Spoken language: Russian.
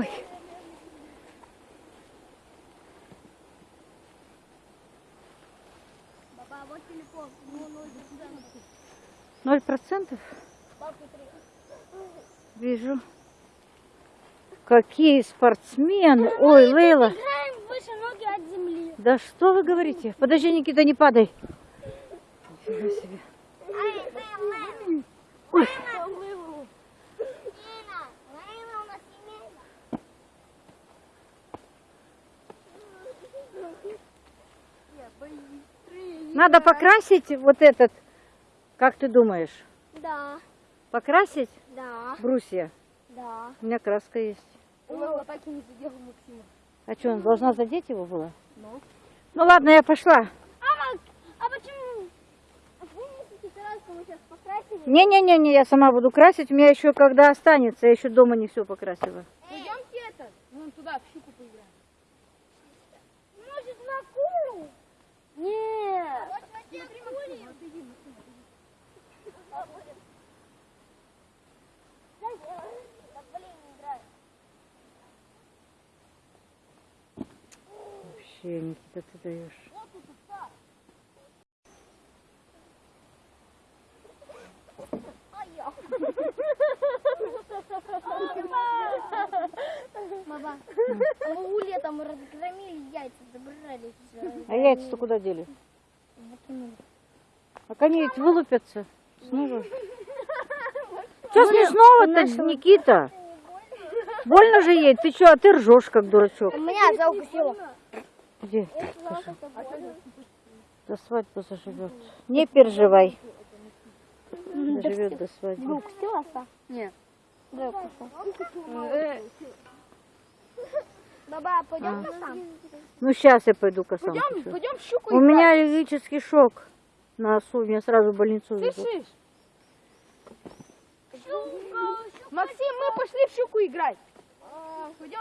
Ой. Баба, вот телефон. Ноль процентов? Вижу. Какие спортсмены! Ой, Лейла! Да что вы говорите? Подожди, Никита, не падай. Ничего себе. Ой. Надо покрасить вот этот, как ты думаешь? Да, Покрасить да, брусья? да. У меня краска есть. Лола так и не задела Максима. А что, он должна задеть его было? Ну. Ну ладно, я пошла. А, а почему? А помните, краску мы сейчас покрасили? Не-не-не, я сама буду красить. У меня еще когда останется, я еще дома не все покрасила. Пойдемте это, вон туда, в щуку поиграем. Может, на куру? Нет. Вот смотри, кури. Вообще, Никита, ты даешь. Мама, мы у летом разгромили яйца, забрали. А яйца-то куда дели? А они ведь вылупятся снова. Что смешного-то, Никита? Больно же ей? Ты что, а ты ржешь, как дурачок. Меня за укусила. Где? До свадьбы заживет. Не переживай. Доживет до свадьбы. укусила, Ста? Нет. Да, укусила. Баба, пойдем там? Ну, сейчас я пойду к. Пойдем, пойдем в щуку У меня аллергический шок на осу. Меня сразу в больницу везут. Слышишь? Максим, мы пошли в щуку играть. Пойдем.